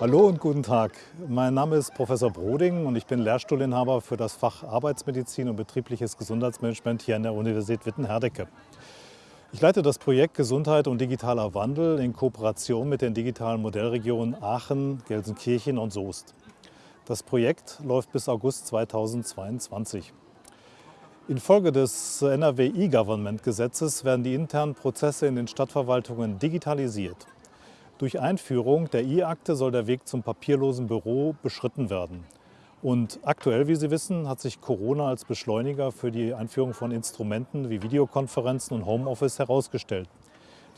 Hallo und guten Tag. Mein Name ist Professor Broding und ich bin Lehrstuhlinhaber für das Fach Arbeitsmedizin und betriebliches Gesundheitsmanagement hier an der Universität Witten-Herdecke. Ich leite das Projekt Gesundheit und digitaler Wandel in Kooperation mit den digitalen Modellregionen Aachen, Gelsenkirchen und Soest. Das Projekt läuft bis August 2022. Infolge des NRW E-Government-Gesetzes werden die internen Prozesse in den Stadtverwaltungen digitalisiert. Durch Einführung der E-Akte soll der Weg zum papierlosen Büro beschritten werden. Und aktuell, wie Sie wissen, hat sich Corona als Beschleuniger für die Einführung von Instrumenten wie Videokonferenzen und Homeoffice herausgestellt.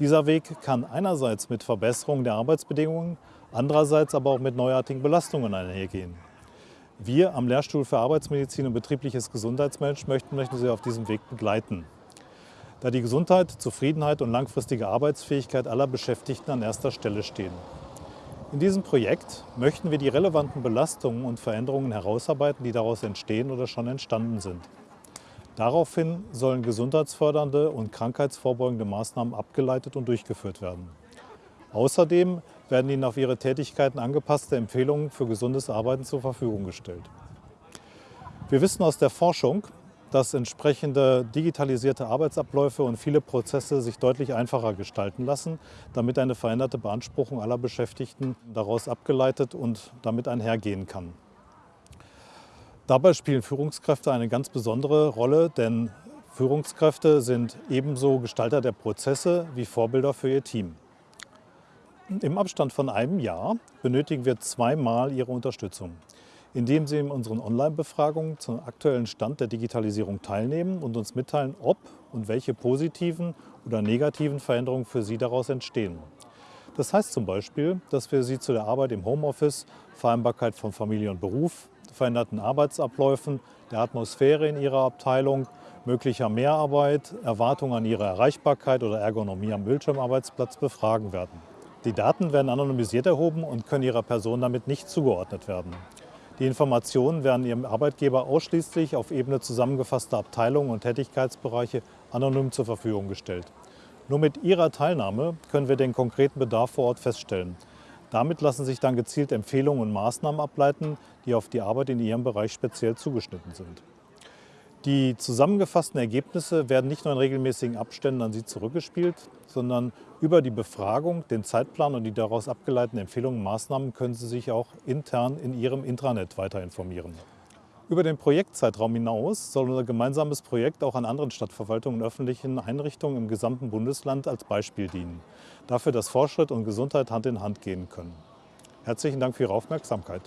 Dieser Weg kann einerseits mit Verbesserung der Arbeitsbedingungen, andererseits aber auch mit neuartigen Belastungen einhergehen. Wir am Lehrstuhl für Arbeitsmedizin und betriebliches Gesundheitsmanagement möchten Sie auf diesem Weg begleiten. Da die Gesundheit, Zufriedenheit und langfristige Arbeitsfähigkeit aller Beschäftigten an erster Stelle stehen. In diesem Projekt möchten wir die relevanten Belastungen und Veränderungen herausarbeiten, die daraus entstehen oder schon entstanden sind. Daraufhin sollen gesundheitsfördernde und krankheitsvorbeugende Maßnahmen abgeleitet und durchgeführt werden. Außerdem werden Ihnen auf Ihre Tätigkeiten angepasste Empfehlungen für gesundes Arbeiten zur Verfügung gestellt. Wir wissen aus der Forschung, dass entsprechende digitalisierte Arbeitsabläufe und viele Prozesse sich deutlich einfacher gestalten lassen, damit eine veränderte Beanspruchung aller Beschäftigten daraus abgeleitet und damit einhergehen kann. Dabei spielen Führungskräfte eine ganz besondere Rolle, denn Führungskräfte sind ebenso Gestalter der Prozesse wie Vorbilder für ihr Team. Im Abstand von einem Jahr benötigen wir zweimal Ihre Unterstützung indem Sie in unseren Online-Befragungen zum aktuellen Stand der Digitalisierung teilnehmen und uns mitteilen, ob und welche positiven oder negativen Veränderungen für Sie daraus entstehen. Das heißt zum Beispiel, dass wir Sie zu der Arbeit im Homeoffice, Vereinbarkeit von Familie und Beruf, veränderten Arbeitsabläufen, der Atmosphäre in Ihrer Abteilung, möglicher Mehrarbeit, Erwartungen an Ihre Erreichbarkeit oder Ergonomie am Bildschirmarbeitsplatz befragen werden. Die Daten werden anonymisiert erhoben und können Ihrer Person damit nicht zugeordnet werden. Die Informationen werden Ihrem Arbeitgeber ausschließlich auf Ebene zusammengefasster Abteilungen und Tätigkeitsbereiche anonym zur Verfügung gestellt. Nur mit Ihrer Teilnahme können wir den konkreten Bedarf vor Ort feststellen. Damit lassen sich dann gezielt Empfehlungen und Maßnahmen ableiten, die auf die Arbeit in Ihrem Bereich speziell zugeschnitten sind. Die zusammengefassten Ergebnisse werden nicht nur in regelmäßigen Abständen an Sie zurückgespielt, sondern über die Befragung, den Zeitplan und die daraus abgeleiteten Empfehlungen und Maßnahmen können Sie sich auch intern in Ihrem Intranet weiter informieren. Über den Projektzeitraum hinaus soll unser gemeinsames Projekt auch an anderen Stadtverwaltungen und öffentlichen Einrichtungen im gesamten Bundesland als Beispiel dienen, dafür, dass Fortschritt und Gesundheit Hand in Hand gehen können. Herzlichen Dank für Ihre Aufmerksamkeit.